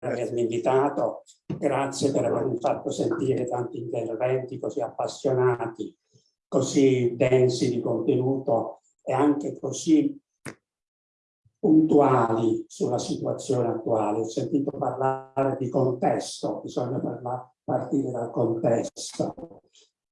avermi invitato, grazie per avermi fatto sentire tanti interventi così appassionati, così densi di contenuto e anche così puntuali sulla situazione attuale. Ho sentito parlare di contesto, bisogna parlare, partire dal contesto.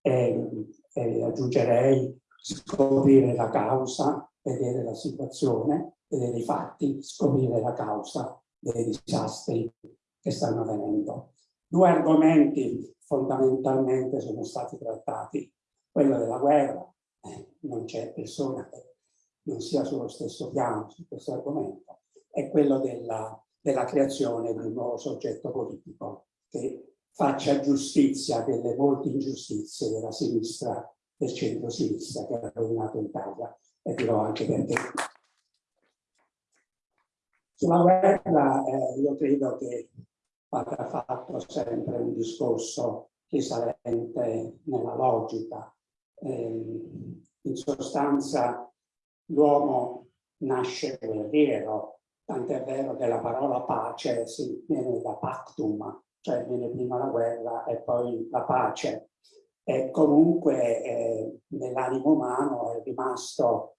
E, e aggiungerei scoprire la causa, vedere la situazione, vedere i fatti, scoprire la causa dei disastri che stanno avvenendo. Due argomenti fondamentalmente sono stati trattati, quello della guerra, eh, non c'è persona che non sia sullo stesso piano su questo argomento, e quello della, della creazione di un nuovo soggetto politico che faccia giustizia delle molte ingiustizie della sinistra, del centro-sinistra che ha rovinato l'Italia e dirò anche perché. Sulla guerra eh, io credo che vada fatto sempre un discorso risalente nella logica. Eh, in sostanza l'uomo nasce guerriero, tant'è vero che la parola pace si, viene da pactum, cioè viene prima la guerra e poi la pace. E comunque eh, nell'animo umano è rimasto,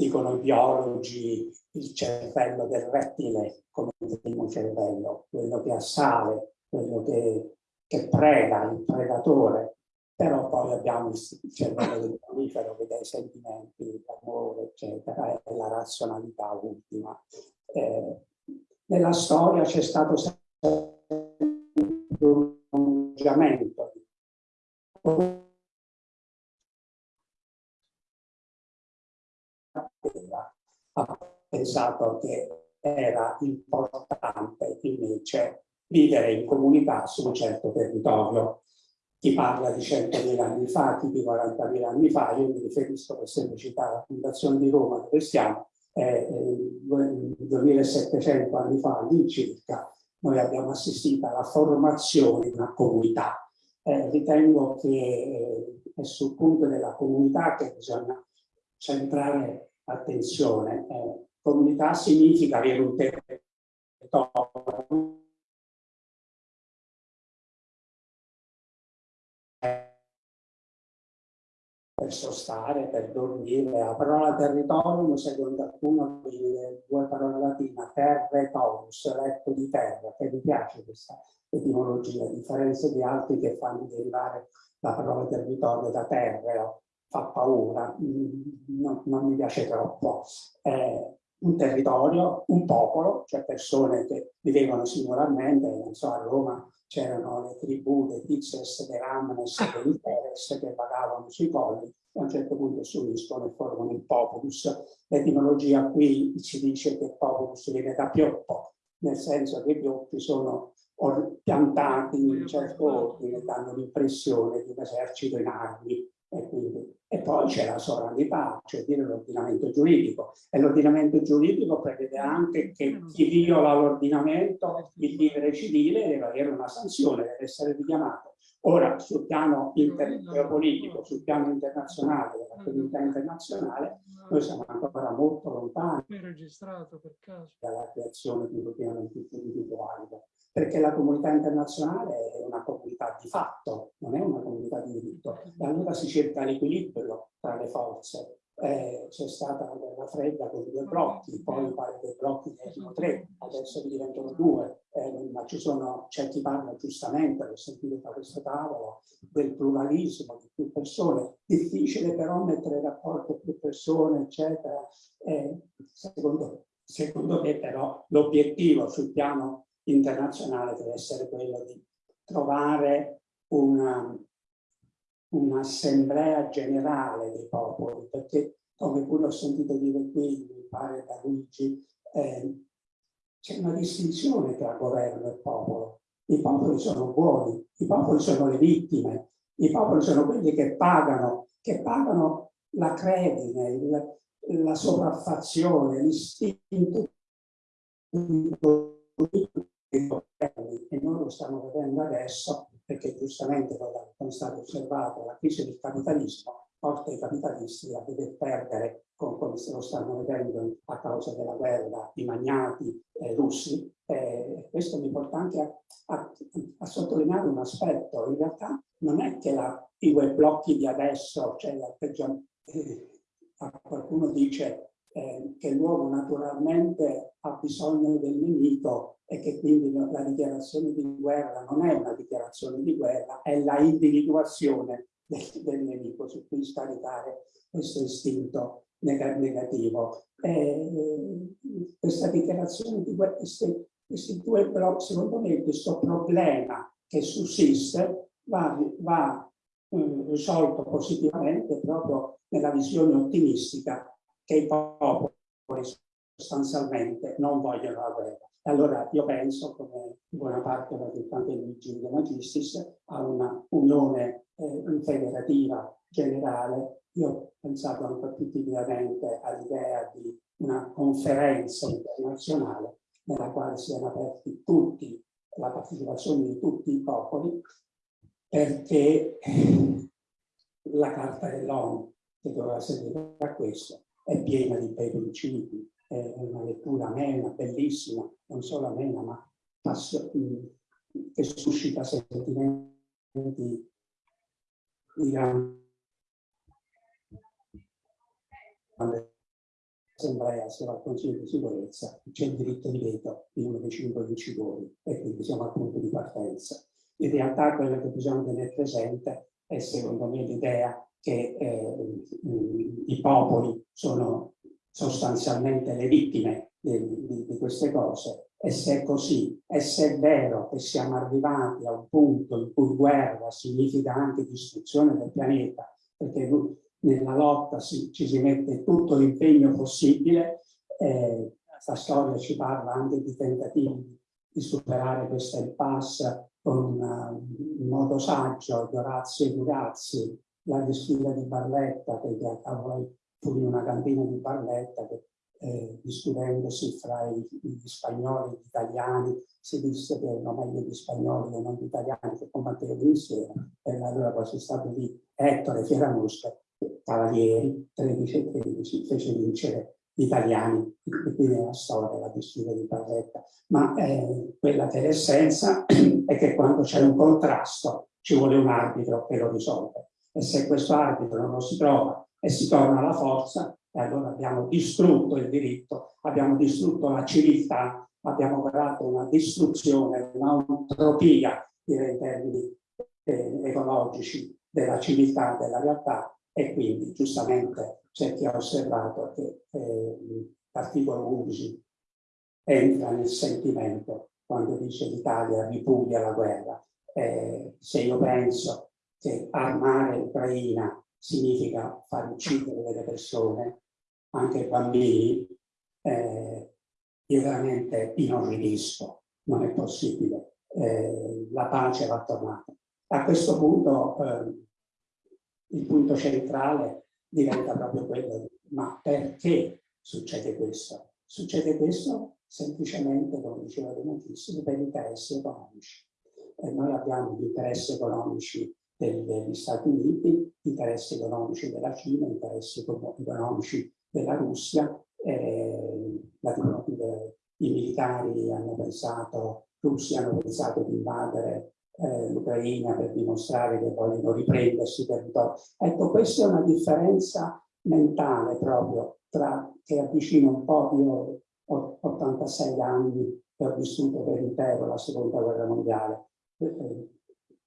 dicono i biologi, il cervello del rettile come primo cervello, quello che assale, quello che, che preda, il predatore però poi abbiamo il cervello del mammifero che dà i sentimenti, l'amore, eccetera, e la razionalità ultima. Eh, nella storia c'è stato sempre un prolungamento ha pensato che era importante invece vivere in comunità su un certo territorio chi parla di 100.000 anni fa, chi di 40.000 anni fa, io mi riferisco per semplicità alla Fondazione di Roma dove stiamo, eh, 2700 anni fa all'incirca, noi abbiamo assistito alla formazione di una comunità. Eh, ritengo che eh, è sul punto della comunità che bisogna centrare attenzione. Eh, comunità significa avere un territorio per sostare, per dormire. La parola territorium, secondo alcuno, viene due parole latine, terra torus, letto di terra, che mi piace questa etimologia, a differenza di altri che fanno derivare la parola territorio da terreo, fa paura, mm, non, non mi piace troppo. Eh, un territorio, un popolo, cioè persone che vivevano singolarmente, non so, a Roma c'erano le tribù dei Tizes, dei Ramnes, dei Interes che vagavano sui colli e a un certo punto si uniscono e formano il populus. L'etimologia qui ci dice che il populus viene da pioppo, nel senso che i pioppi sono piantati in un certo ordine, danno l'impressione di un esercito in armi e, quindi, e poi c'è la sovranità, cioè dire l'ordinamento giuridico. E l'ordinamento giuridico prevede anche che chi viola l'ordinamento, il vivere civile, deve avere una sanzione, deve essere richiamato. Ora, sul piano geopolitico, sul piano internazionale, della comunità internazionale, noi siamo ancora molto lontani dalla creazione di un giuridico valido perché la comunità internazionale è una comunità di fatto, non è una comunità di diritto. E allora si cerca l'equilibrio tra le forze. Eh, c'è stata la guerra fredda con due blocchi, poi pare che i blocchi ne erano tre, adesso diventano due, eh, ma c'è chi parla giustamente, l'ho sentito da questo tavolo, del pluralismo di più persone, difficile però mettere in rapporto più persone, eccetera. Eh, secondo, secondo me però l'obiettivo sul piano internazionale deve essere quello di trovare un'assemblea un generale dei popoli, perché come pure ho sentito dire qui, mi pare da Luigi, eh, c'è una distinzione tra governo e popolo. I popoli sono buoni, i popoli sono le vittime, i popoli sono quelli che pagano, che pagano la credine, il, la sopraffazione, l'istinto e noi lo stiamo vedendo adesso perché giustamente come è stato osservato la crisi del capitalismo porta i capitalisti a dover perdere, come se lo stanno vedendo a causa della guerra, i magnati eh, russi. Eh, questo mi porta anche a, a, a, sottolineare un aspetto. In realtà non è che la, i web blocchi di adesso, cioè eh, qualcuno dice eh, che l'uomo naturalmente ha bisogno del nemico e che quindi la dichiarazione di guerra non è una dichiarazione di guerra, è la individuazione del, del nemico su cui scaricare questo istinto negativo. Eh, questa dichiarazione di guerra, questi, questi due blocchi, secondo me questo problema che sussiste va, va eh, risolto positivamente proprio nella visione ottimistica che i popoli sostanzialmente non vogliono la guerra. Allora io penso, come buona parte di Gildo Magistis, a una unione eh, federativa generale. Io ho pensato anche più timidamente all'idea di una conferenza internazionale nella quale siano aperti tutti, la partecipazione di tutti i popoli, perché la Carta dell'ONU, che doveva servire a questo, è piena di bei principi, è una lettura amena, bellissima, non solo amena, ma che suscita sentimenti di grande assemblea se va al Consiglio di sicurezza, c'è il diritto di veto di uno dei cinque vincitori e quindi siamo al punto di partenza. In realtà quello che bisogna tenere presente è secondo me l'idea che eh, i popoli sono sostanzialmente le vittime di, di, di, queste cose. E se è così e se è vero che siamo arrivati a un punto in cui guerra significa anche distruzione del pianeta perché nella lotta si, ci si mette tutto l'impegno possibile eh, la storia ci parla anche di tentativi di superare questa impasse con un modo saggio di Orazio e Durazzi la sfida di Barletta che poi fu in una cantina di Barletta che eh, discutendosi fra gli spagnoli e gli italiani si disse che erano meglio gli spagnoli e non gli italiani che combattevano insieme e allora poi c'è stato lì Ettore Fieramusca Cavalieri 13 e 13 fece vincere gli italiani e quindi è la storia la disputa di Barletta. Ma eh, quella che è l'essenza è che quando c'è un contrasto ci vuole un arbitro che lo risolve e se questo arbitro non lo si trova e si torna alla forza, e allora abbiamo distrutto il diritto, abbiamo distrutto la civiltà, abbiamo creato una distruzione, un'antropia, direi in termini eh, ecologici, della civiltà, della realtà, e quindi giustamente c'è chi ha osservato che eh, l'articolo 11 entra nel sentimento quando dice l'Italia ripudia la guerra. Eh, se io penso che armare l'Ucraina significa far uccidere delle persone, anche bambini, eh, io veramente inorridisco, non è possibile. Eh, la pace va tornata. A questo punto eh, il punto centrale diventa proprio quello di ma perché succede questo? Succede questo semplicemente, come diceva De Matissimo, per interessi economici. E noi abbiamo gli interessi economici degli Stati Uniti, interessi economici della Cina, interessi economici della Russia. Eh, I militari hanno pensato, russi hanno pensato di invadere eh, l'Ucraina per dimostrare che vogliono riprendersi territorio. Ecco, questa è una differenza mentale proprio tra che avvicina un po', io ho 86 anni e ho vissuto per intero la seconda guerra mondiale, eh,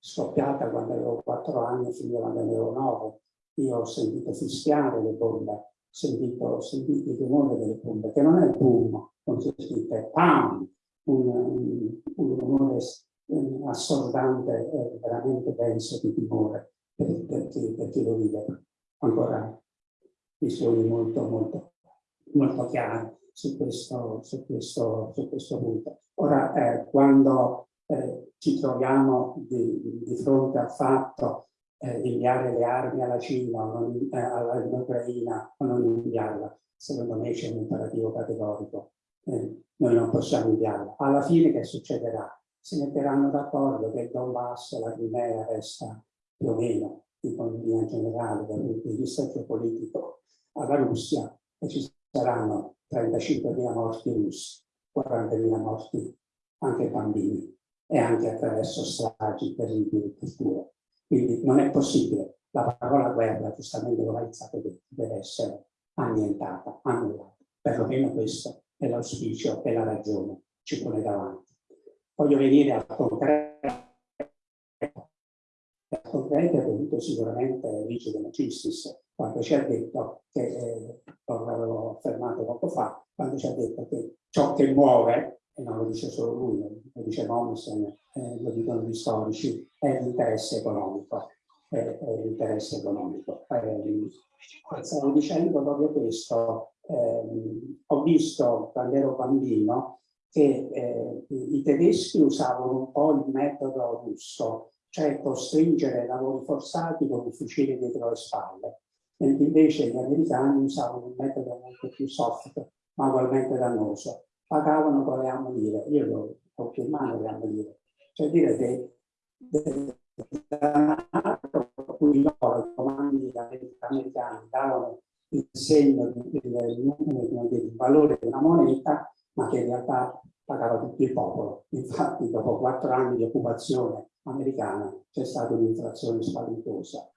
scoppiata quando avevo 4 anni e finiva quando avevo 9. Io ho sentito fischiare le bombe, sentito, ho sentito il rumore delle bombe, che non è il boom, non si sente, PAM, un, un, un rumore um, assordante e veramente denso di timore per, per, chi, per chi lo vive. Ancora visioni molto, molto, molto chiare su questo, su questo, su questo punto. Ora, eh, quando eh, ci troviamo di, di, fronte al fatto eh, di inviare le armi alla Cina o eh, all'Ucraina o non inviarla, secondo me c'è un imperativo categorico. Eh, noi non possiamo inviarla. Alla fine che succederà? Si metteranno d'accordo che il Donbass, la Crimea resta più o meno economia generale, dal punto di vista geopolitico alla Russia e ci saranno 35.000 morti russi, 40.000 morti anche bambini e anche attraverso stragi terribili in cultura. Quindi non è possibile, la parola guerra, giustamente lo hai detto, deve essere annientata, annullata. Perlomeno questo è l'auspicio e la ragione ci pone davanti. Voglio venire al concreto. Al concreto è venuto sicuramente Luigi De Macistis quando ci ha detto che, eh, l'avevo affermato poco fa, quando ci ha detto che ciò che muove, e non lo dice solo lui, lo dice Mommsen, eh, lo dicono gli storici, è l'interesse economico. È, è l'interesse economico. Eh, stavo dicendo proprio questo, eh, ho visto quando ero bambino che eh, i tedeschi usavano un po' il metodo russo, cioè costringere lavori forzati con i fucili dietro le spalle, mentre invece gli americani usavano un metodo molto più soft, ma ugualmente dannoso. Pagavano con le ammonire, io lo ho mano le ammonire, cioè dire che da cui loro, i comandi americani, davano il segno, il valore una moneta, ma che in realtà pagava tutto il popolo. Infatti dopo quattro anni di occupazione americana c'è stata un'inflazione spaventosa.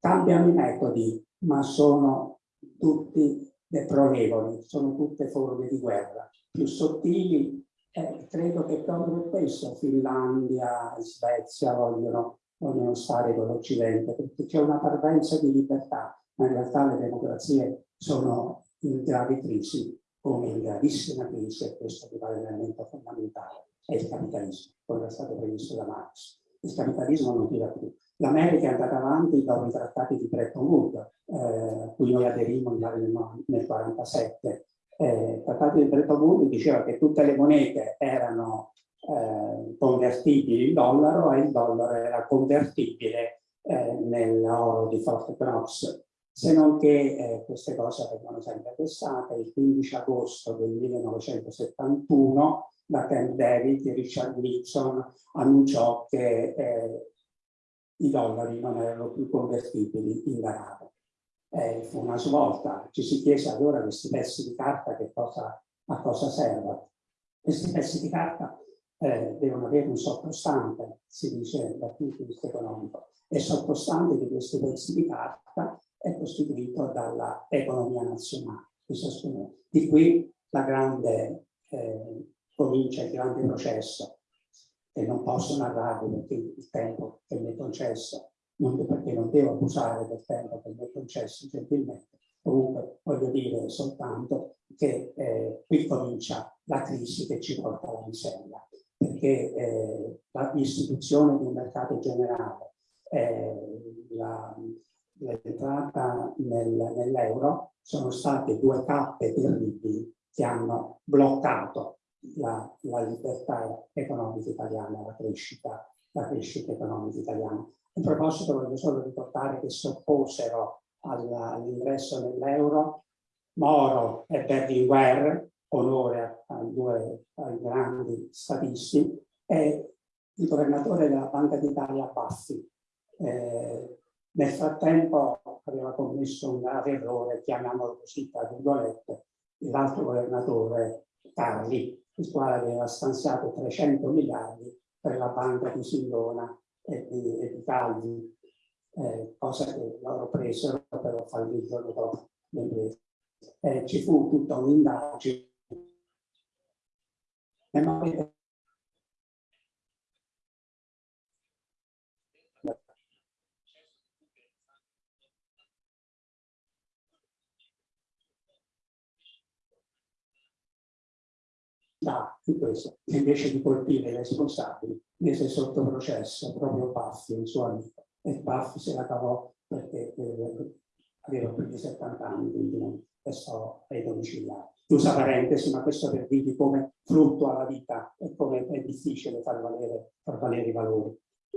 Cambiano i metodi, ma sono tutti deplorevoli, sono tutte forme di guerra. Più sottili, eh, credo che proprio questo Finlandia e Svezia vogliono, vogliono stare con l'Occidente, perché c'è una parvenza di libertà, ma in realtà le democrazie sono in grave crisi come in gravissima crisi, e questo rimane l'elemento fondamentale, è il capitalismo, come è stato previsto da Marx. Il capitalismo non tira più. L'America è andata avanti dopo i trattati di Bretton Woods, eh, cui noi aderimmo nel 1947. Eh, il trattato di Bretton Woods diceva che tutte le monete erano eh, convertibili in dollaro e il dollaro era convertibile eh, nell'oro di Fort Knox se non che eh, queste cose vengono sempre pensate. Il 15 agosto del 1971 la Camp David di Richard Nixon annunciò che eh, i dollari non erano più convertibili in denaro. Eh, fu una svolta, ci si chiese allora questi pezzi di carta che cosa, a cosa servono. Questi pezzi di carta eh, devono avere un sottostante, si dice dal punto di vista economico, e sottostante di questi pezzi di carta è costituito dalla economia nazionale di qui la grande eh, comincia il grande processo che non posso narrare perché il tempo che mi è concesso, non perché non devo abusare del tempo che mi è concesso gentilmente, comunque voglio dire soltanto che eh, qui comincia la crisi che ci porta alla miseria, perché eh, l'istituzione di un mercato generale, eh, l'entrata nel, nell'euro sono state due tappe terribili che hanno bloccato la, la libertà economica italiana, la crescita, la crescita economica italiana. A proposito voglio solo ricordare che si opposero all'ingresso nell'euro Moro e Berlinguer, onore ai due ai grandi statisti, e il governatore della Banca d'Italia Baffi. Eh, nel frattempo aveva commesso un grave errore, chiamiamolo così, tra virgolette, l'altro governatore Carli, il quale aveva stanziato 300 miliardi per la banca di Sindona e di, e di Calvi, eh, cosa che loro presero però fallì il giorno dopo le Eh, ci fu tutta un'indagine di questo, invece di colpire i responsabili, mise sotto processo proprio Baffi, il suo amico, e Baffi se la cavò perché eh, aveva più di 70 anni, quindi restò ai domiciliari. Chiusa parentesi, ma questo per dirvi come fluttua la vita e come è difficile far valere, far valere i valori,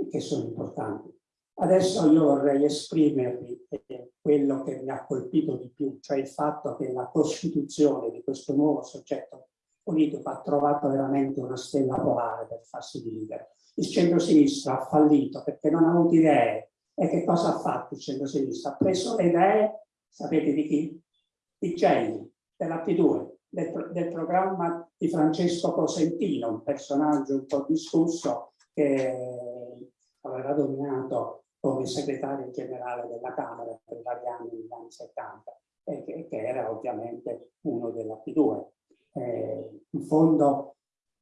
che sono importanti. Adesso io vorrei esprimervi eh, quello che mi ha colpito di più, cioè il fatto che la costituzione di questo nuovo soggetto politico ha trovato veramente una stella polare per farsi dividere. Il centro-sinistra ha fallito perché non ha avuto idee, E che cosa ha fatto il centro-sinistra? Ha preso le idee, sapete di chi? Di Gelli, della P2, del, del, programma di Francesco Cosentino, un personaggio un po' discusso che aveva dominato come segretario generale della Camera per vari anni negli anni 70 e che, che era ovviamente uno della P2. Fondo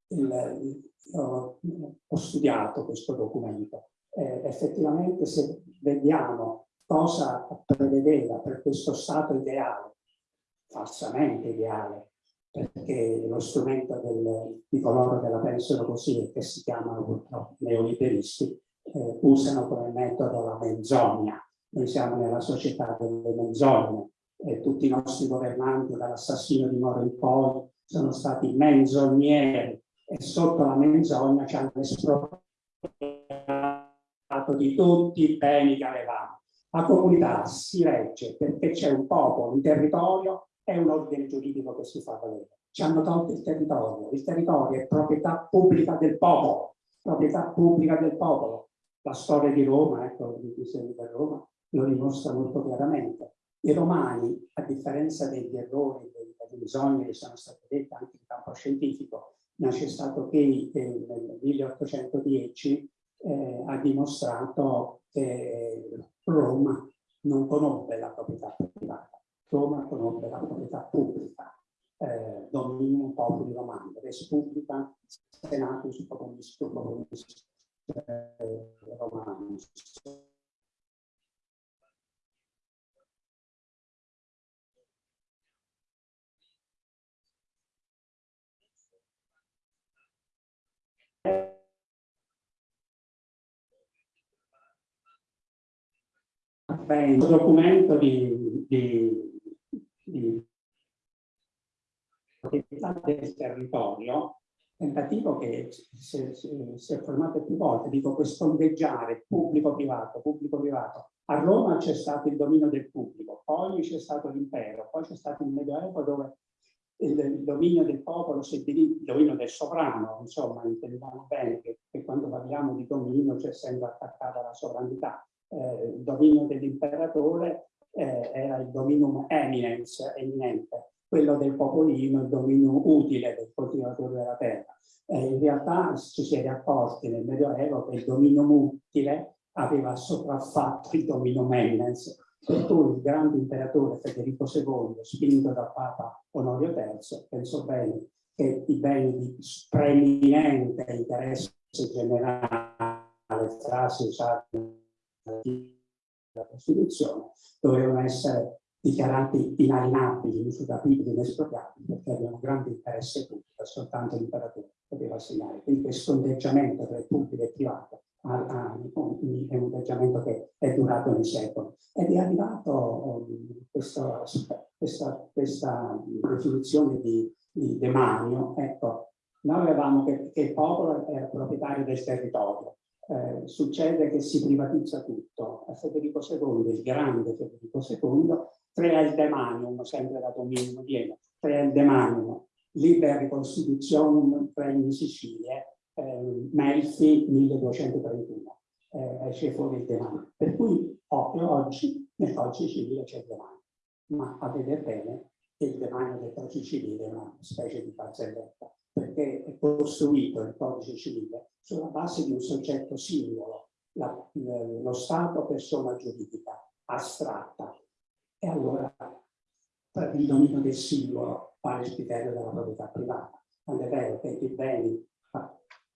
il, ho, ho, studiato questo documento. Eh, effettivamente se vediamo cosa prevedeva per questo Stato ideale, falsamente ideale, perché lo strumento del, di coloro che la pensano così e che si chiamano purtroppo neoliberisti eh, usano come metodo la menzogna. Noi siamo nella società delle menzogne e tutti i nostri governanti dall'assassino di Moro in poi sono stati menzogneri e sotto la menzogna ci hanno espropriato di tutti i beni che avevamo. La comunità si regge perché c'è un popolo, un territorio e un ordine giuridico che si fa valere. Ci hanno tolto il territorio. Il territorio è proprietà pubblica del popolo, proprietà pubblica del popolo. La storia di Roma, ecco, il disegno di Roma, lo dimostra molto chiaramente. I romani, a differenza degli errori, delle bisogni che sono state dette anche in campo scientifico, nasce stato che nel 1810 eh, ha dimostrato che Roma non conobbe la proprietà privata, Roma conobbe la proprietà pubblica, eh, dominio popoli romani, res pubblica, senatus populis populis eh, romanus. Un documento di, di, di del territorio, tentativo che si è formato più volte, dico questo ondeggiare pubblico-privato, pubblico-privato. A Roma c'è stato il dominio del pubblico, poi c'è stato l'impero, poi c'è stato il Medioevo dove il, il dominio del popolo si è diviso, il dominio del sovrano, insomma, intendiamo bene che, che quando parliamo di dominio c'è sempre attaccata la sovranità. Eh, il dominio dell'imperatore eh, era il dominum eminence, eminente, quello del popolino, il dominio utile del coltivatore della terra. Eh, in realtà ci si è accorti nel Medioevo che il dominio utile aveva sopraffatto il dominio eminence, cui il grande imperatore Federico II, spinto dal Papa Onorio III, pensò bene che i beni di preeminente interesse generale, frasi usate nella Costituzione, dovevano essere dichiarati inalienabili, insuperabili, inespropriabili, perché avevano grande interesse pubblico, soltanto l'imperatore poteva assegnare. Quindi questo ondeggiamento tra il pubblico e il privato è un ondeggiamento che è durato nei secoli. Ed è arrivato um, questo, questa, questa, definizione di, di demanio, ecco, noi avevamo che, che il popolo era proprietario del territorio, eh, succede che si privatizza tutto. A Federico II, il grande Federico II, crea il demanium, sempre da dominio Viene, crea il demanium, libera ricostituzione regno in Sicilia, eh, Melfi 1231, eh, esce fuori il demanium. Per cui oggi nel codice civile c'è il demanium, ma a vedere bene il demanio del codice civile è una specie di barzelletta, perché è costruito il codice civile sulla base di un soggetto singolo, la, lo Stato persona giuridica, astratta, e allora il dominio del singolo vale il criterio della proprietà privata. Quando è vero che i beni,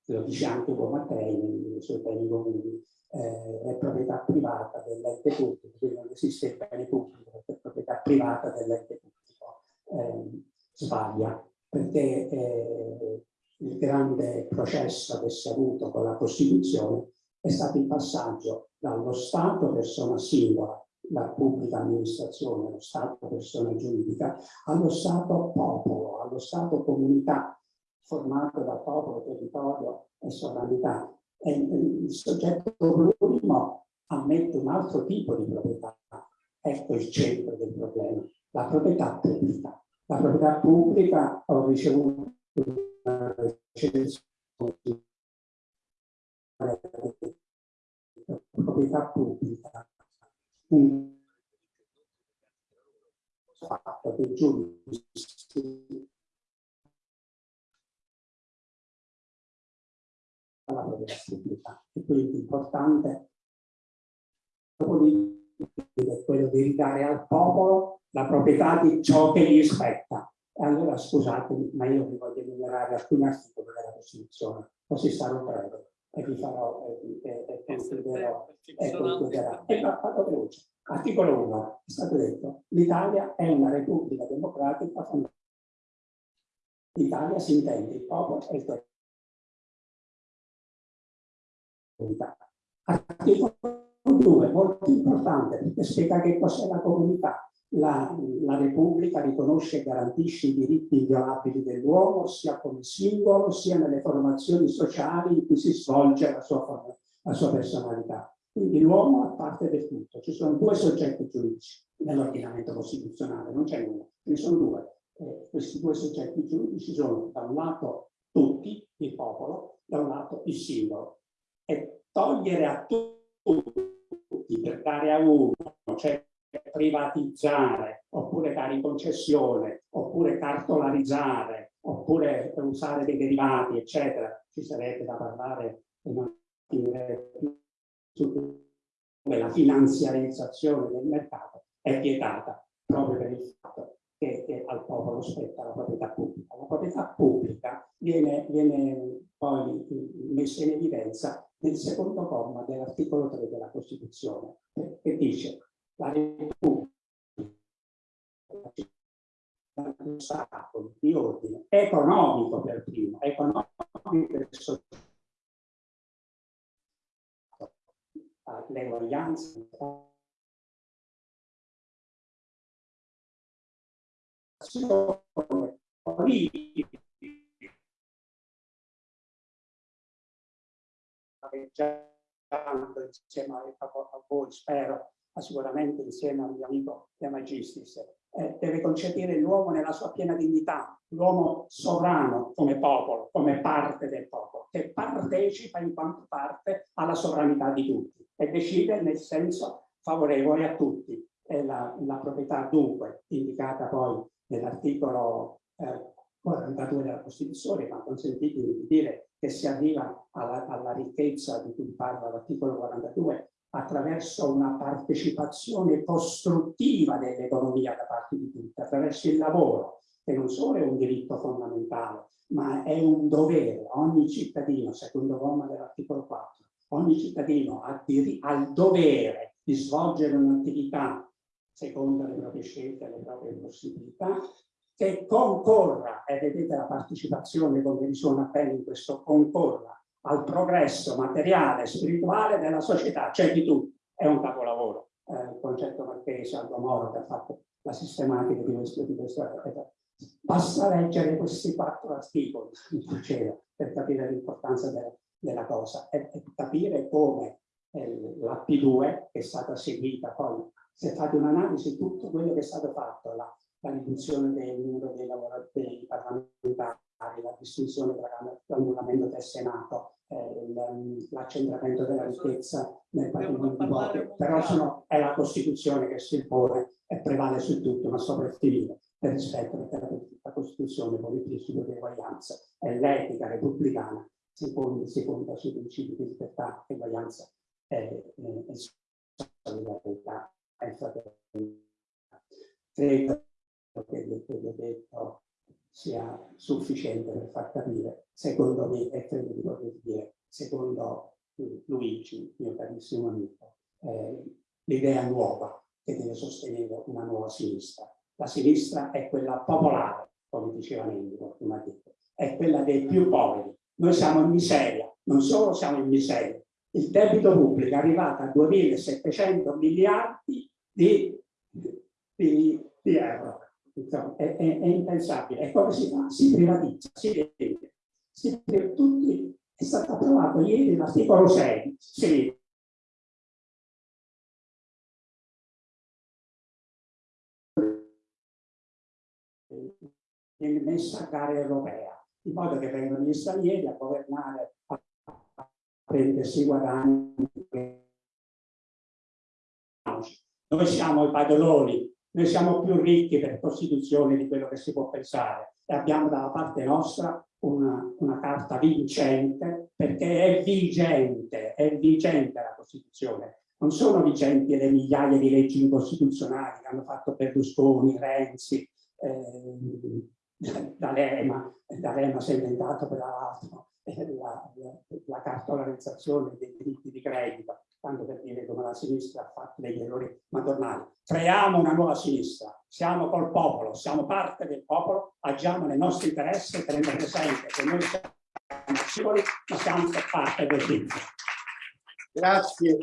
lo dice anche Ugo Mattei nei suoi beni comuni, eh, è proprietà privata dell'ente pubblico, quindi non esiste il bene pubblico è proprietà privata dell'ente pubblico. Eh, sbaglia, perché eh, il grande processo che si è avuto con la Costituzione è stato il passaggio dallo Stato persona singola la pubblica amministrazione, lo Stato persona giuridica, allo Stato popolo, allo Stato comunità, formato da popolo, territorio e sovranità. E il soggetto plurimo ammette un altro tipo di proprietà. Ecco il centro del problema, la proprietà pubblica. La proprietà pubblica, ho ricevuto una recensione. Proprietà pubblica. Un fatto che giudici la propria pubblica. E quindi importante quello di ridare al popolo la proprietà di ciò che gli spetta. E allora scusatemi, ma io vi voglio enumerare alcuni articoli della Costituzione, così sarò breve e vi farò e, e, e concluderò. E concluderò. E vado veloce. Articolo 1, è stato detto, l'Italia è una repubblica democratica fondata. L'Italia si intende il popolo e il territorio. Articolo 2, molto importante, perché spiega che cos'è la comunità. La, la, Repubblica riconosce e garantisce i diritti inviolabili dell'uomo sia come singolo sia nelle formazioni sociali in cui si svolge la sua, la sua personalità. Quindi l'uomo è parte del tutto. Ci sono due soggetti giuridici nell'ordinamento costituzionale, non c'è uno, ce ne sono due. Eh, questi due soggetti giuridici sono da un lato tutti, il popolo, da un lato il singolo. E togliere a tutti per dare a uno, cioè privatizzare, oppure dare in concessione, oppure cartolarizzare, oppure usare dei derivati, eccetera, ci sarebbe da parlare più come la finanziarizzazione del mercato è vietata proprio per il fatto che, che al popolo spetta la proprietà pubblica. La proprietà pubblica viene, viene poi messa in evidenza nel secondo comma dell'articolo 3 della Costituzione, che dice la Repubblica Stato di ordine economico per primo, economico e sociale l'eguaglianza insieme a voi, spero, ma sicuramente insieme al mio amico De Magistris, eh, deve concepire l'uomo nella sua piena dignità, l'uomo sovrano come popolo, come parte del popolo, che partecipa in quanto parte alla sovranità di tutti e decide nel senso favorevole a tutti. La, la proprietà dunque, indicata poi nell'articolo eh, 42 della Costituzione, ma consentitemi di dire che si arriva alla, alla ricchezza di cui parla l'articolo 42 attraverso una partecipazione costruttiva dell'economia da parte di tutti, attraverso il lavoro, che non solo è un diritto fondamentale, ma è un dovere. Ogni cittadino, secondo comma dell'articolo 4, ogni cittadino ha, il dovere di svolgere un'attività secondo le proprie scelte e le proprie possibilità, che concorra, e vedete la partecipazione come risuona bene in questo concorra, al progresso materiale e spirituale della società, cioè di tutti. È un capolavoro. Eh, il concetto marchese, Aldo Moro, che ha fatto la sistematica di questo, di questo Basta leggere questi quattro articoli per capire l'importanza della, della cosa e, e, capire come eh, la P2 che è stata seguita poi, se fate un'analisi di tutto quello che è stato fatto, la, la riduzione del numero dei lavoratori parlamentari, la distinzione tra l'annullamento del Senato, eh, l'accentramento della ricchezza nel patrimonio di voto, però sono, è la Costituzione che si impone e prevale su tutto, ma soprattutto per rispetto perché la Costituzione il principio di eguaglianza e l'etica repubblicana si, pone, si fonda sui principi di libertà, eguaglianza e, e, e solidarietà e fraternità. Credo che quello detto sia sufficiente per far capire, secondo me, e credo di poter dire, secondo Luigi, mio carissimo amico, eh, l'idea nuova che deve sostenere una nuova sinistra la sinistra è quella popolare, come diceva Nendico prima detto, è quella dei più poveri. Noi siamo in miseria, non solo siamo in miseria, il debito pubblico è arrivato a 2.700 miliardi di, di, di euro. Insomma, è, è, è, impensabile. E come si fa? Si privatizza, si vende. Si, tutti, è stato approvato ieri l'articolo 6, si viene messa a gara europea, in modo che vengano gli stranieri a governare, a prendersi guadagni. noi siamo i padroni, noi siamo più ricchi per Costituzione di quello che si può pensare e abbiamo dalla parte nostra una, una carta vincente perché è vigente, è vigente la Costituzione. Non sono vigenti le migliaia di leggi incostituzionali che hanno fatto Berlusconi, Renzi, eh, D'Alema, D'Alema si è inventato per l'altro la, la, la cartolarizzazione dei diritti di credito, tanto per dire come la sinistra ha fatto degli errori madornali. Creiamo una nuova sinistra, siamo col popolo, siamo parte del popolo, agiamo nei nostri interessi tenendo presente che noi siamo singoli, ma siamo parte del popolo. Grazie.